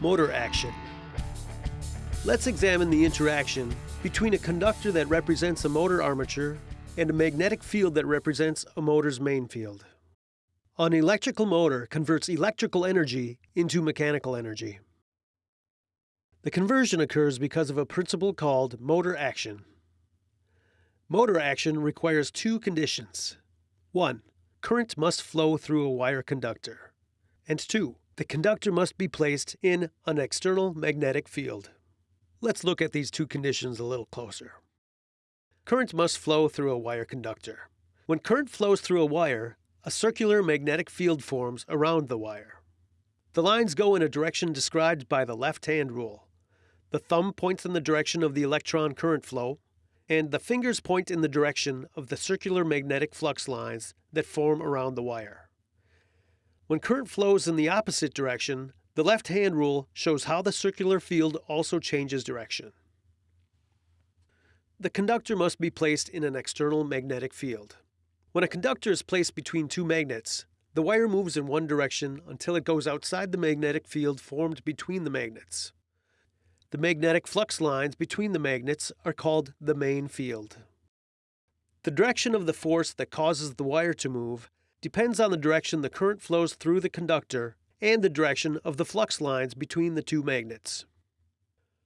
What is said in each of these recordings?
Motor action. Let's examine the interaction between a conductor that represents a motor armature and a magnetic field that represents a motor's main field. An electrical motor converts electrical energy into mechanical energy. The conversion occurs because of a principle called motor action. Motor action requires two conditions. 1. Current must flow through a wire conductor. And 2. The conductor must be placed in an external magnetic field. Let's look at these two conditions a little closer. Current must flow through a wire conductor. When current flows through a wire, a circular magnetic field forms around the wire. The lines go in a direction described by the left-hand rule. The thumb points in the direction of the electron current flow, and the fingers point in the direction of the circular magnetic flux lines that form around the wire. When current flows in the opposite direction, the left-hand rule shows how the circular field also changes direction. The conductor must be placed in an external magnetic field. When a conductor is placed between two magnets, the wire moves in one direction until it goes outside the magnetic field formed between the magnets. The magnetic flux lines between the magnets are called the main field. The direction of the force that causes the wire to move depends on the direction the current flows through the conductor and the direction of the flux lines between the two magnets.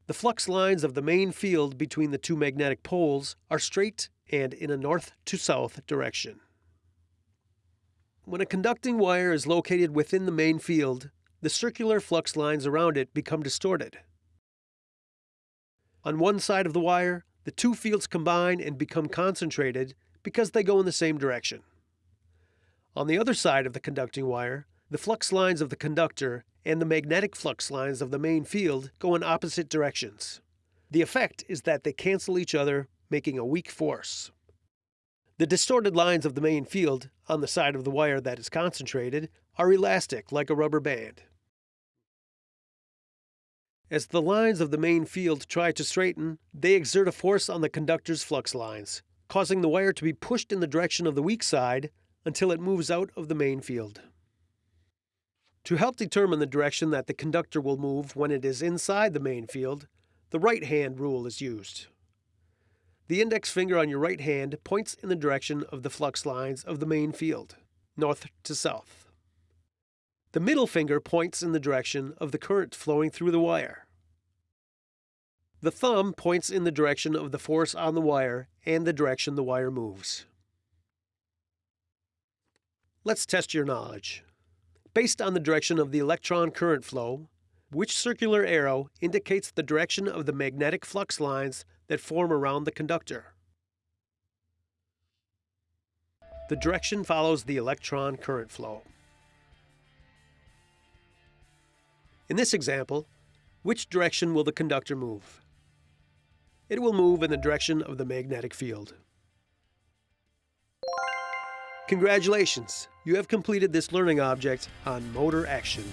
The flux lines of the main field between the two magnetic poles are straight and in a north to south direction. When a conducting wire is located within the main field, the circular flux lines around it become distorted. On one side of the wire, the two fields combine and become concentrated because they go in the same direction. On the other side of the conducting wire, the flux lines of the conductor and the magnetic flux lines of the main field go in opposite directions. The effect is that they cancel each other, making a weak force. The distorted lines of the main field, on the side of the wire that is concentrated, are elastic like a rubber band. As the lines of the main field try to straighten, they exert a force on the conductor's flux lines, causing the wire to be pushed in the direction of the weak side until it moves out of the main field. To help determine the direction that the conductor will move when it is inside the main field, the right-hand rule is used. The index finger on your right hand points in the direction of the flux lines of the main field, north to south. The middle finger points in the direction of the current flowing through the wire. The thumb points in the direction of the force on the wire and the direction the wire moves. Let's test your knowledge. Based on the direction of the electron current flow, which circular arrow indicates the direction of the magnetic flux lines that form around the conductor? The direction follows the electron current flow. In this example, which direction will the conductor move? It will move in the direction of the magnetic field. Congratulations! You have completed this learning object on motor action.